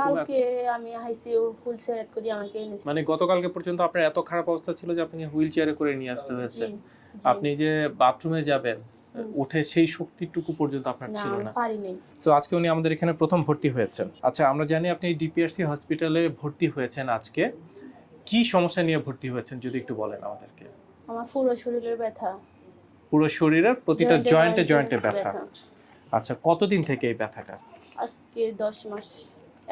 কালকে আমি করি আমাকে মানে গতকালকে পর্যন্ত আপনার এত খারাপ অবস্থা ছিল যে আপনাকে হুইল চেয়ারে করে নিয়ে আসতে হয়েছে। আপনি যে বাথরুমে যাবেন উঠে সেই শক্তিটুকু পর্যন্ত আপনার ছিল না। সো আজকে উনি আমাদের এখানে প্রথম ভর্তি হয়েছেন। আচ্ছা আমরা জানি আপনি ডিপিআরসি হসপিটালে ভর্তি হয়েছেন আজকে। কি সমস্যা নিয়ে ভর্তি হয়েছেন যদি একটু বলেন আমাদেরকে? আমার পুরো শরীরের ব্যথা। পুরো শরীরের প্রতিটা জয়েন্টে জয়েন্টে ব্যথা। আচ্ছা কতদিন থেকে এই ব্যথাটা? আজকে দশ মাস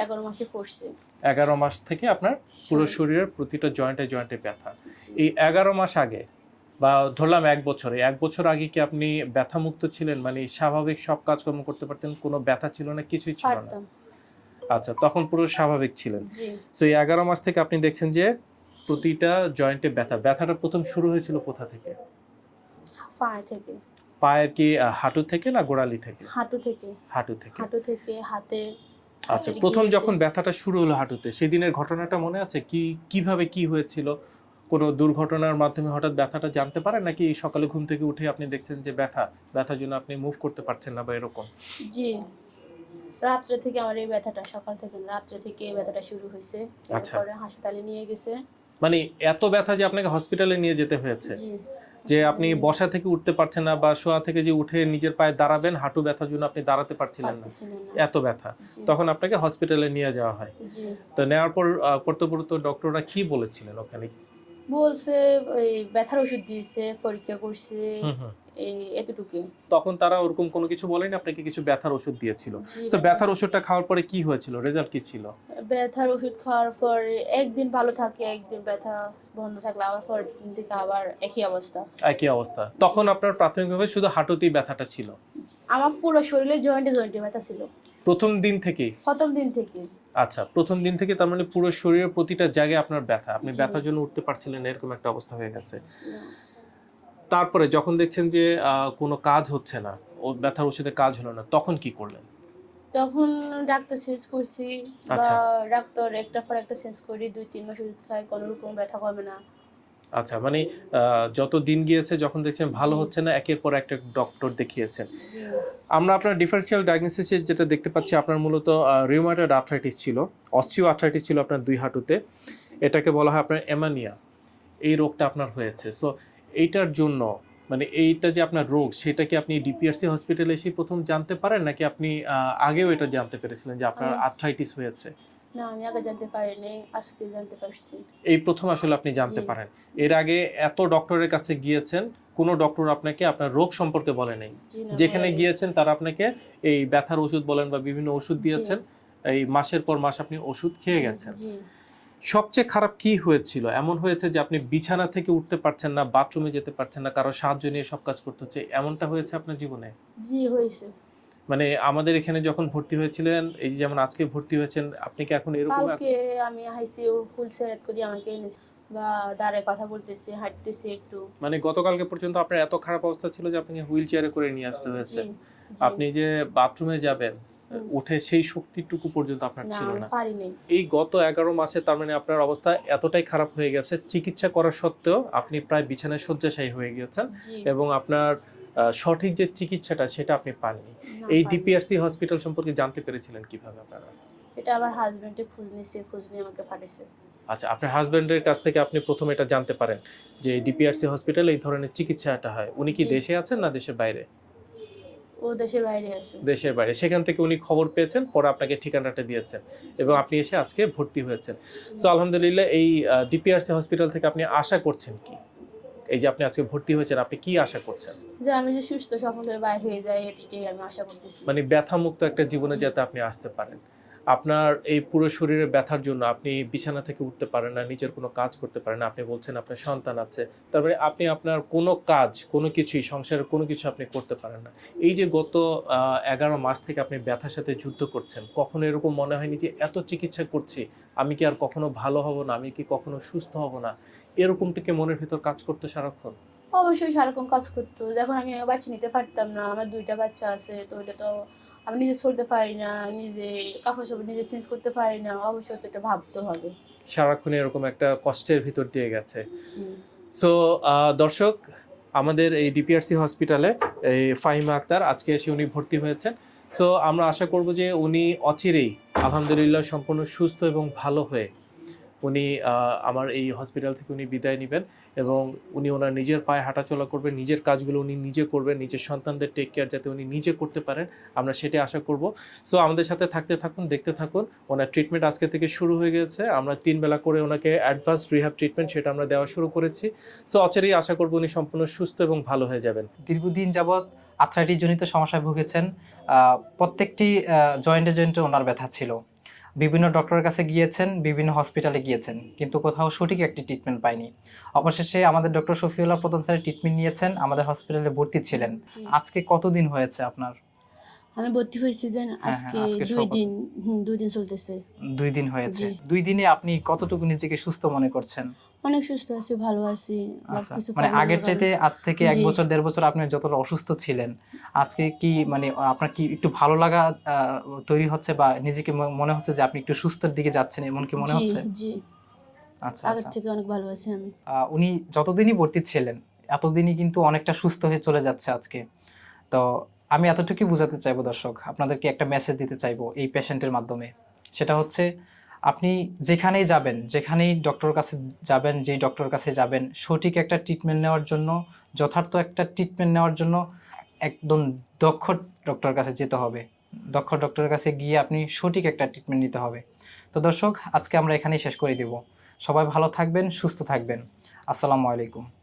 এগারো মাসে পড়ছে এগারো মাস থেকে আপনার পুরো শরীরের প্রতিটা জয়েন্টে জয়েন্টে ব্যথা। এই এগারো মাস আগে বা ধরলাম এক বছরে এক বছর আগে কি আপনি ব্যথা মুক্ত ছিলেন? মানে স্বাভাবিক সব কাজকর্ম করতে পারতেন কোনো ব্যথা ছিল না কিছুই ছিল না? আচ্ছা তখন পুরো স্বাভাবিক ছিলেন। তো এই এগারো মাস থেকে আপনি দেখছেন যে প্রতিটা জয়েন্টে ব্যথা। ব্যথাটা প্রথম শুরু হয়েছিল কোথা থেকে? পায়ে থেকে। পায়ের কি হাঁটু থেকে না গোড়ালি থেকে? হাঁটু থেকে। হাঁটু থেকে। হাঁটু থেকে হাতে আচ্ছা প্রথম যখন ব্যথাটা শুরু হলো হাঁটুতে সেদিনের ঘটনাটা মনে আছে? কি কীভাবে কি হয়েছিল? কোনো দুর্ঘটনার মাধ্যমে হঠাৎ ব্যথাটা জানতে পারেন? নাকি সকালে ঘুম থেকে উঠে আপনি দেখছেন যে ব্যথা ব্যথার জন্য আপনি মুভ করতে পারছেন না বা এরকম? জি। রাত্রে থেকে আমার এই ব্যথাটা সকাল থেকে রাত্রে থেকে এই ব্যথাটা শুরু হয়েছে। আচ্ছা। তারপরে হাসপাতালে নিয়ে গেছে। মানে এত ব্যথা যে আপনাকে হসপিটালে নিয়ে যেতে হয়েছে? জি। যে আপনি বসা থেকে উঠতে পারছেন না বা শোয়া থেকে যে উঠে নিজের পায়ে দাঁড়াবেন হাঁটু ব্যথার জন্য আপনি দাঁড়াতে পারছিলেন না। এত ব্যথা। তখন আপনাকে হসপিটালে নিয়ে যাওয়া হয়। তো নেওয়ার পর কর্তব্যরত ডক্টররা কি বলেছিলেন ওখানে? বলছে ওই ব্যথার ওষুধ দিয়েছে পরীক্ষা করছে। হুম হুম। এই এতটুকু তখন তারা ওরকম কোনো কিছু বলেনি আপনাকে কিছু ব্যথার ওষুধ দিয়েছিল? তো ব্যথার ওষুধটা খাওয়ার পরে কি হয়েছিল? রেজাল্ট কি ছিল? ব্যথার ওষুধ খাওয়ার পর একদিন ভালো থাকে একদিন ব্যথা বন্ধ থাকলে আবার পরের দিন থেকে আবার একই অবস্থা। একই অবস্থা। তখন আপনার প্রাথমিকভাবে শুধু হাঁটুতেই ব্যথাটা ছিল? আমার পুরো শরীরে জয়েন্টে জয়েন্টে ব্যথা ছিল। প্রথম দিন থেকেই প্রথম দিন থেকে। আচ্ছা প্রথম দিন থেকে তার মানে পুরো শরীরের প্রতিটা জায়গায় আপনার ব্যথা। আপনি ব্যথার জন্য উঠতে পারছিলেন এরকম একটা অবস্থা হয়ে গেছে। তারপরে যখন দেখছেন যে কোনো কাজ হচ্ছে না ও ব্যথার ওষুধে কাজ হলো না তখন কি করলেন? তখন ডাক্তার চেঞ্জ করছি বা আচ্ছা। ডাক্তার একটা পর একটা চেঞ্জ করি দুই তিন মাস ওষুধ খাই কোনো রকম ব্যথা কমে না। আচ্ছা মানে যত দিন গিয়েছে যখন দেখছেন ভালো হচ্ছে না একের পর একটা ডক্টর দেখিয়েছেন। আমরা আপনার ডিফারেন্সিয়াল ডায়াগনোসিসে যেটা দেখতে পাচ্ছি আপনার মূলত রিউমাটয়েড আর্থ্রাইটিস ছিল অস্টিও আর্থ্রাইটিস ছিল আপনার দুই হাঁটুতে। এটাকে বলা হয় আপনার এমানিয়া এই রোগটা আপনার হয়েছে। সো এইটার জন্য মানে এইটা যে আপনার রোগ সেটা কি আপনি ডিপিআরসি হসপিটালে এসে প্রথম জানতে পারেন? নাকি আপনি আগেও এটা জানতে পেরেছিলেন যে আপনার আর্থ্রাইটিস হয়েছে? না আমি আগে জানতে পারিনি আজকে জানতে পারছি। এই প্রথম আসলে আপনি জানতে পারেন। এর আগে এত ডক্টরের কাছে গিয়েছেন কোনো ডক্টর আপনাকে আপনার রোগ সম্পর্কে বলে নাই। যেখানে গিয়েছেন তারা আপনাকে এই ব্যথার ওষুধ বলেন বা বিভিন্ন ওষুধ দিয়েছেন এই মাসের পর মাস আপনি ওষুধ খেয়ে গেছেন। সবচেয়ে খারাপ কি হয়েছিল? এমন হয়েছে যে আপনি বিছানা থেকে উঠতে পারছেন না বাথরুমে যেতে পারছেন না কারও সাহায্য নিয়ে সব কাজ করতে হচ্ছে এমনটা হয়েছে আপনার জীবনে? জি হয়েছে। মানে আমাদের এখানে যখন ভর্তি হয়েছিলেন এই যে যেমন আজকে ভর্তি হয়েছেন আপনি কি এখন এরকম কালকে আমি আইসি হুল সেট করি আমাকে বা দাঁড়ায় কথা বলতেছি হাঁটতেছি একটু। মানে গতকালকে পর্যন্ত আপনার এত খারাপ অবস্থা ছিল যে আপনাকে হুইল চেয়ারে করে নিয়ে আসতে হয়েছে। আপনি যে বাথরুমে যাবেন। উঠে সেই শক্তিটুকু পর্যন্ত আপনার ছিল না। এই গত এগারো মাসে তার মানে আপনার অবস্থা এতটাই খারাপ হয়ে গেছে চিকিৎসা করা সত্ত্বেও আপনি প্রায় বিছানায় শয্যাশায়ী হয়ে গিয়েছেন এবং আপনার সঠিক যে চিকিৎসাটা সেটা আপনি পাননি। এই ডিপিআরসি হসপিটাল সম্পর্কে জানতে পেরেছিলেন কীভাবে আপনারা? এটা আমার হাজবেন্ডে খোঁজ নিছে খোঁজ নিয়ে আমাকে পাঠিয়েছে আচ্ছা আপনার হাজবেন্ডের কাছ থেকে আপনি প্রথম এটা জানতে পারেন যে ডিপিআরসি হসপিটাল এই ধরনের চিকিৎসাটা হয়। উনি কি দেশে আছেন না দেশের বাইরে? ও দেশের বাইরে আছে। দেশের বাইরে। সেখান থেকে উনি খবর পেয়েছেন পরে আপনাকে ঠিকানাটা দিয়েছেন এবং আপনি এসে আজকে ভর্তি হয়েছেন। তো আলহামদুলিল্লাহ এই ডিপিআরসি হসপিটাল থেকে আপনি আশা করছেন কি? এই যে আপনি আজকে ভর্তি হয়েছেন আপনি কি আশা করছেন? যে আমি যে সুস্থ সফল হয়ে বাইরে হয়ে যাই এটিটাই আমি আশা করতেছি। মানে ব্যথামুক্ত একটা জীবনে যাতে আপনি আসতে পারেন। আপনার এই পুরো শরীরে ব্যথার জন্য আপনি বিছানা থেকে উঠতে পারেন না, নিজের কোনো কাজ করতে পারেন না। আপনি বলছেন আপনার সন্তান আছে। তারপরে আপনি আপনার কোনো কাজ, কোনো কিছুই, সংসারের কোনো কিছু আপনি করতে পারেন না। এই যে গত এগারো মাস থেকে আপনি ব্যথার সাথে যুদ্ধ করছেন, কখনো এরকম মনে হয়নি যে এত চিকিৎসা করছি, আমি কি আর কখনো ভালো হব না, আমি কি কখনো সুস্থ হব না? এরকমটিকে মনের ভিতর কাজ করতে সারাক্ষণ? অবশ্যই সারাক্ষণ কাজ করতো। যখন আমি বাচ্চা নিতে পারতাম না আমার দুইটা বাচ্চা আছে তো ওটা তো আমি নিজে চলতে পারি না নিজে কাপড় চোপড় নিজে চেঞ্জ করতে পারি না অবশ্যই তো এটা ভাবতে হবে। সারাক্ষণ এরকম একটা কষ্টের ভিতর দিয়ে গেছে। সো দর্শক আমাদের এই ডিপিআরসি হসপিটালে এই ফাহিমা আক্তার আজকে এসে উনি ভর্তি হয়েছেন। সো আমরা আশা করব যে উনি অচিরেই আলহামদুলিল্লাহ সম্পূর্ণ সুস্থ এবং ভালো হয়ে উনি আমার এই হসপিটাল থেকে উনি বিদায় নেবেন এবং উনি ওনার নিজের পায়ে হাঁটাচলা করবেন, নিজের কাজগুলো উনি নিজে করবেন, নিজের সন্তানদের টেক কেয়ার যাতে উনি নিজে করতে পারেন, আমরা সেটাই আশা করব। সো আমাদের সাথে থাকতে থাকুন, দেখতে থাকুন, ওনার ট্রিটমেন্ট আজকে থেকে শুরু হয়ে গেছে, আমরা তিন বেলা করে ওনাকে অ্যাডভান্স রিহ্যাব ট্রিটমেন্ট সেটা আমরা দেওয়া শুরু করেছি। সো অচিরেই আশা করব উনি সম্পূর্ণ সুস্থ এবং ভালো হয়ে যাবেন। দীর্ঘদিন যাবৎ আর্থ্রাইটিস জনিত সমস্যায় ভুগেছেন প্রত্যেকটি জয়েন্টে জয়েন্টে ওনার ব্যথা ছিল। বিভিন্ন ডক্টরের কাছে গিয়েছেন বিভিন্ন হসপিটালে গিয়েছেন কিন্তু কোথাও সঠিক একটি ট্রিটমেন্ট পাইনি। অবশেষে আমাদের ডক্টর শফিউল্লাহ প্রধান স্যারের ট্রিটমেন্ট নিয়েছেন আমাদের হসপিটালে ভর্তি ছিলেন। আজকে কতদিন হয়েছে আপনার? আমি ভর্তি হয়েছি দেন হ্যাঁ, আজকে আজকে দুই দিন দুই দিন চলতেছে। দুই দিন হয়েছে। দুই দিনে আপনি কতটুকু নিজেকে সুস্থ মনে করছেন? অনেক সুস্থ আছি ভালো আছি আচ্ছা মানে আগের চাইতে আজ থেকে এক বছর দেড় বছর আপনি যতটা অসুস্থ ছিলেন আজকে কি মানে আপনার কি একটু ভালো লাগা তৈরি হচ্ছে বা নিজেকে মনে হচ্ছে যে আপনি একটু সুস্থর দিকে যাচ্ছেন এমন কি মনে হচ্ছে? জি। আচ্ছা আগের আচ্ছা। থেকে অনেক ভালো আছি আমি। উনি যতদিনই ভর্তি ছিলেন এতদিনই কিন্তু অনেকটা সুস্থ হয়ে চলে যাচ্ছে আজকে। তো আমি এতটুকুই বোঝাতে চাইব দর্শক আপনাদেরকে একটা মেসেজ দিতে চাইব এই পেশেন্টের মাধ্যমে। সেটা হচ্ছে আপনি যেখানেই যাবেন, যেখানেই ডক্টর কাছে যাবেন, যেই ডক্টর কাছে যাবেন, সঠিক একটা ট্রিটমেন্ট নেওয়ার জন্য, যথার্থ একটা ট্রিটমেন্ট নেওয়ার জন্য একদম দক্ষ ডক্টর কাছে যেতে হবে। দক্ষ ডক্টরের কাছে গিয়ে আপনি সঠিক একটা ট্রিটমেন্ট নিতে হবে। তো দর্শক, আজকে আমরা এখানেই শেষ করে দেব। সবাই ভালো থাকবেন, সুস্থ থাকবেন। আসসালামু আলাইকুম।